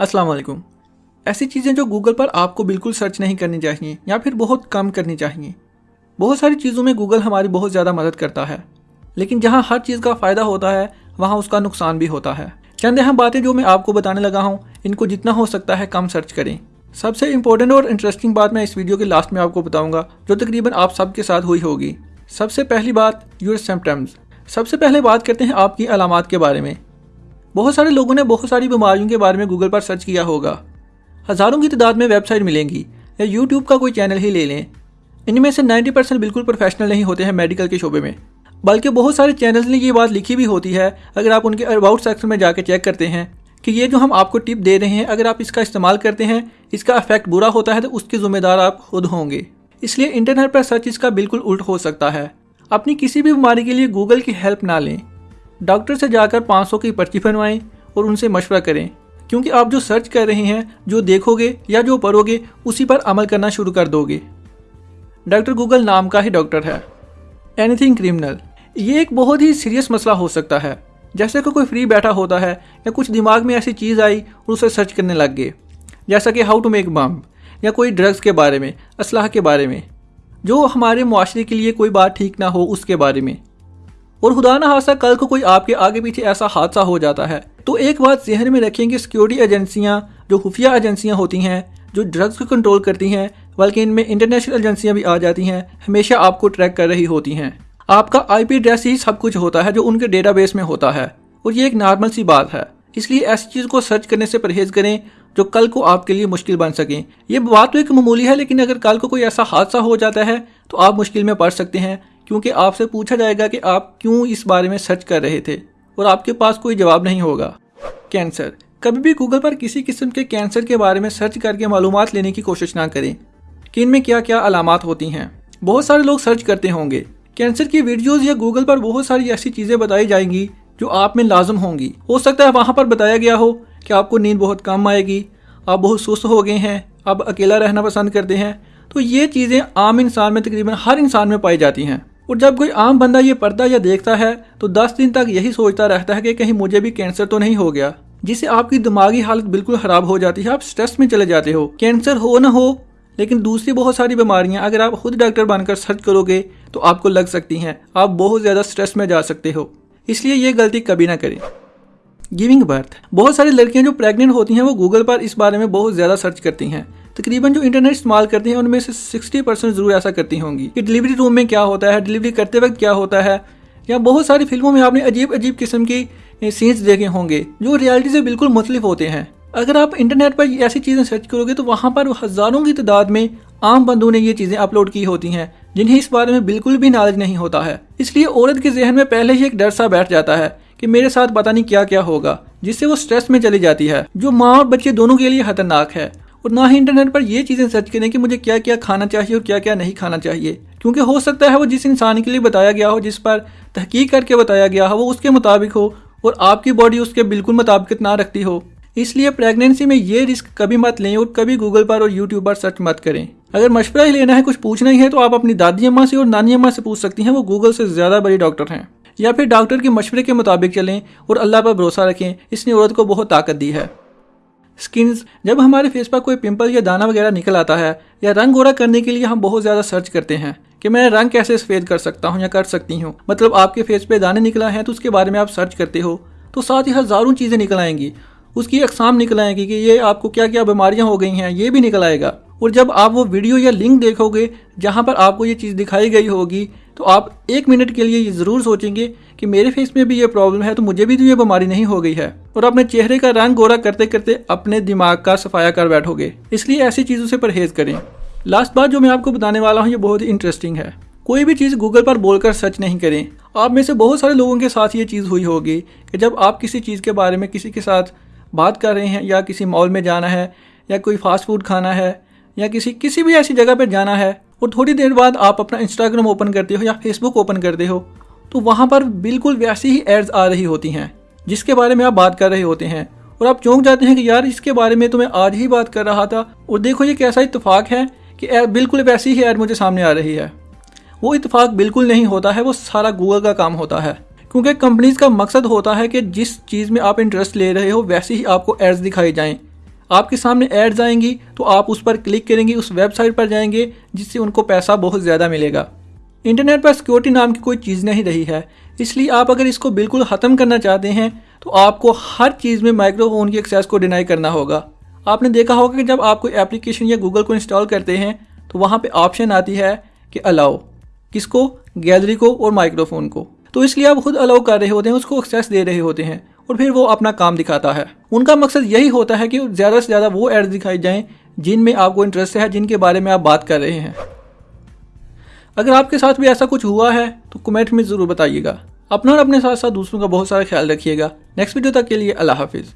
अस्सलाम वालेकुम ऐसी चीज़ें जो गूगल पर आपको बिल्कुल सर्च नहीं करनी चाहिए या फिर बहुत कम करनी चाहिए। बहुत सारी चीज़ों में गूगल हमारी बहुत ज़्यादा मदद करता है। लेकिन जहाँ हर चीज़ का फ़ायदा होता है, वहाँ उसका नुकसान भी होता है। चंद अहम बातें जो मैं आपको बताने लगा हूँ, इनको जितना हो सकता है कम सर्च करें। सबसे इंपॉर्टेंट और इंटरेस्टिंग बात मैं इस वीडियो के लास्ट में आपको बताऊँगा, जो तकरीबन आप सबके साथ हुई होगी। सबसे पहली बात यूर सिम्टम्स सबसे पहले बात करते हैं आपकी अलामत के बारे में। बहुत सारे लोगों ने बहुत सारी बीमारियों के बारे में गूगल पर सर्च किया होगा। हज़ारों की तादाद में वेबसाइट मिलेंगी। या यूट्यूब का कोई चैनल ही ले लें। इनमें से 90 परसेंट बिल्कुल प्रोफेशनल नहीं होते हैं मेडिकल के शोबे में। बल्कि बहुत सारे चैनल्स ने ये बात लिखी भी होती है, अगर आप उनके अबाउट सेक्शन में जाकर चेक करते हैं, कि ये जो हम आपको टिप दे रहे हैं, अगर आप इसका इस्तेमाल करते हैं, इसका इफ़ेक्ट बुरा होता है तो उसके ज़िम्मेदार आप खुद होंगे। इसलिए इंटरनेट पर सर्च इसका बिल्कुल उल्ट हो सकता है। अपनी किसी भी बीमारी के लिए गूगल की हेल्प ना लें। डॉक्टर से जाकर 500 की पर्ची बनवाएँ और उनसे मशवरा करें। क्योंकि आप जो सर्च कर रहे हैं, जो देखोगे या जो पढ़ोगे, उसी पर अमल करना शुरू कर दोगे। डॉक्टर गूगल नाम का ही डॉक्टर है। Anything criminal. ये एक बहुत ही सीरियस मसला हो सकता है। जैसे कि कोई फ्री बैठा होता है या कुछ दिमाग में ऐसी चीज़ आई और उसे सर्च करने लग गए। जैसा कि हाउ टू मेक बम, या कोई ड्रग्स के बारे में, असलाह के बारे में। जो हमारे माशरे के लिए कोई बात ठीक ना हो, उसके बारे में। और खुदा ना हादसा कल को कोई आपके आगे पीछे ऐसा हादसा हो जाता है। तो एक बात जहन में रखें कि सिक्योरिटी एजेंसियाँ जो खुफिया एजेंसियाँ होती हैं, जो ड्रग्स को कंट्रोल करती हैं, बल्कि इनमें इंटरनेशनल एजेंसियाँ भी आ जाती हैं, हमेशा आपको ट्रैक कर रही होती हैं। आपका आईपी एड्रेस ही सब कुछ होता है, जो उनके डेटाबेस में होता है। और ये एक नॉर्मल सी बात है। इसलिए ऐसी चीज़ को सर्च करने से परहेज करें, जो कल को आपके लिए मुश्किल बन सकें। ये बात तो एक मामूली है, लेकिन अगर कल को कोई ऐसा हादसा हो जाता है तो आप मुश्किल में पड़ सकते हैं। क्योंकि आपसे पूछा जाएगा कि आप क्यों इस बारे में सर्च कर रहे थे और आपके पास कोई जवाब नहीं होगा। कैंसर। कभी भी गूगल पर किसी किस्म के कैंसर के बारे में सर्च करके मालूम लेने की कोशिश ना करें, कि इनमें क्या क्या अलामत होती हैं। बहुत सारे लोग सर्च करते होंगे। कैंसर की वीडियोस या गूगल पर बहुत सारी ऐसी चीज़ें बताई जाएँगी, जो आप में लाजम होंगी। हो सकता है वहाँ पर बताया गया हो कि आपको नींद बहुत कम आएगी, आप बहुत सुस्त हो गए हैं, आप अकेला रहना पसंद करते हैं तो ये चीज़ें आम इंसान में तकरीबन हर इंसान में पाई जाती हैं। और जब कोई आम बंदा ये पढ़ता या देखता है तो दस दिन तक यही सोचता रहता है कि कहीं मुझे भी कैंसर तो नहीं हो गया, जिससे आपकी दिमागी हालत बिल्कुल खराब हो जाती है, आप स्ट्रेस में चले जाते हो। कैंसर हो ना हो, लेकिन दूसरी बहुत सारी बीमारियाँ, अगर आप खुद डॉक्टर बनकर सर्च करोगे तो आपको लग सकती हैं, आप बहुत ज़्यादा स्ट्रेस में जा सकते हो। इसलिए ये गलती कभी ना करें। गिविंग बर्थ बहुत सारी लड़कियाँ जो प्रेग्नेंट होती हैं, वो गूगल पर इस बारे में बहुत ज़्यादा सर्च करती हैं। तकरीबन जो इंटरनेट इस्तेमाल करती हैं, उनमें से सिक्सटी परसेंट ज़रूर ऐसा करती होंगी। कि डिलीवरी रूम में क्या होता है डिलीवरी करते वक्त क्या होता है, या बहुत सारी फ़िल्मों में आपने अजीब अजीब किस्म की सीन्स देखे होंगे, जो रियलिटी से बिल्कुल मुख्तलिफ़ होते हैं। अगर आप इंटरनेट पर ऐसी चीज़ें सर्च करोगे तो वहाँ पर हज़ारों की तादाद में आम बंदों ने ये चीज़ें अपलोड की होती हैं, जिन्हें इस बारे में बिल्कुल भी नॉलेज नहीं होता है। इसलिए औरत के जहन में पहले ही एक डर सा बैठ जाता है कि मेरे साथ पता नहीं क्या क्या होगा, जिससे वो स्ट्रेस में चली जाती है, जो माँ और बच्चे दोनों के लिए खतरनाक है। और ना ही इंटरनेट पर ये चीज़ें सर्च करें कि मुझे क्या क्या खाना चाहिए और क्या क्या नहीं खाना चाहिए। क्योंकि हो सकता है वो जिस इंसान के लिए बताया गया हो, जिस पर तहकीक करके बताया गया हो, वो उसके मुताबिक हो, और आपकी बॉडी उसके बिल्कुल मुताबिक ना रखती हो। इसलिए प्रेगनेंसी में ये रिस्क कभी मत लें और कभी गूगल पर और यूट्यूब पर सर्च मत करें। अगर मशवरा ही लेना है, कुछ पूछना ही है तो आप अपनी दादी अम्मा से और नानी अम्मा से पूछ सकती हैं, वो गूगल से ज़्यादा बड़ी डॉक्टर हैं। या फिर डॉक्टर के मशवरे के मुताबिक चलें और अल्लाह पर भरोसा रखें, इसने औरत को बहुत ताकत दी है। स्किन्स जब हमारे फेस पर कोई पिंपल या दाना वगैरह निकल आता है, या रंग गोरा करने के लिए हम बहुत ज़्यादा सर्च करते हैं कि मैं रंग कैसे सफ़ेद कर सकता हूँ या कर सकती हूँ। मतलब आपके फेस पे दाने निकला है तो उसके बारे में आप सर्च करते हो तो साथ ही हज़ारों चीज़ें निकल आएँगी। उसकी अकसाम निकल आएँगी कि ये आपको क्या क्या बीमारियाँ हो गई हैं, ये भी निकल आएगा। और जब आप वो वीडियो या लिंक देखोगे, जहाँ पर आपको ये चीज़ दिखाई गई होगी तो आप एक मिनट के लिए ये ज़रूर सोचेंगे कि मेरे फेस में भी ये प्रॉब्लम है तो मुझे भी तो ये बीमारी नहीं हो गई है। और अपने चेहरे का रंग गोरा करते करते अपने दिमाग का सफाया कर बैठोगे। इसलिए ऐसी चीज़ों से परहेज करें। लास्ट बात जो मैं आपको बताने वाला हूँ, ये बहुत ही इंटरेस्टिंग है। कोई भी चीज़ गूगल पर बोलकर सर्च नहीं करें। आप में से बहुत सारे लोगों के साथ ये चीज़ हुई होगी कि जब आप किसी चीज़ के बारे में किसी के साथ बात कर रहे हैं, या किसी मॉल में जाना है, या कोई फास्ट फ़ूड खाना है, या किसी किसी भी ऐसी जगह पर जाना है और थोड़ी देर बाद आप अपना इंस्टाग्राम ओपन करते हो या फेसबुक ओपन करते हो तो वहाँ पर बिल्कुल वैसी ही एड्स आ रही होती हैं, जिसके बारे में आप बात कर रहे होते हैं। और आप चौंक जाते हैं कि यार इसके बारे में तो मैं आज ही बात कर रहा था, और देखो ये कैसा इतफाक है कि बिल्कुल वैसी ही एड मुझे सामने आ रही है। वो इतफाक बिल्कुल नहीं होता है, वो सारा गूगल का काम होता है। क्योंकि कंपनीज़ का मकसद होता है कि जिस चीज़ में आप इंटरेस्ट ले रहे हो, वैसे ही आपको एड्स दिखाई जाएँ। आपके सामने एड्स आएँगी तो आप उस पर क्लिक करेंगे, उस वेबसाइट पर जाएँगे, जिससे उनको पैसा बहुत ज़्यादा मिलेगा। इंटरनेट पर सिक्योरिटी नाम की कोई चीज़ नहीं रही है, इसलिए आप अगर इसको बिल्कुल ख़त्म करना चाहते हैं तो आपको हर चीज़ में माइक्रोफोन की एक्सेस को डिनाई करना होगा। आपने देखा होगा कि जब आप कोई एप्लीकेशन या गूगल को इंस्टॉल करते हैं तो वहाँ पे ऑप्शन आती है कि अलाउ किसको? गैलरी को और माइक्रोफोन को। तो इसलिए आप खुद अलाउ कर रहे होते हैं, उसको एक्सेस दे रहे होते हैं। और फिर वो अपना काम दिखाता है। उनका मकसद यही होता है कि ज़्यादा से ज़्यादा वो एड्स दिखाई जाएँ, जिनमें आपको इंटरेस्ट है, जिनके बारे में आप बात कर रहे हैं। अगर आपके साथ भी ऐसा कुछ हुआ है तो कमेंट में ज़रूर बताइएगा। अपना और अपने साथ साथ दूसरों का बहुत सारा ख्याल रखिएगा। नेक्स्ट वीडियो तक के लिए अल्लाह हाफिज़।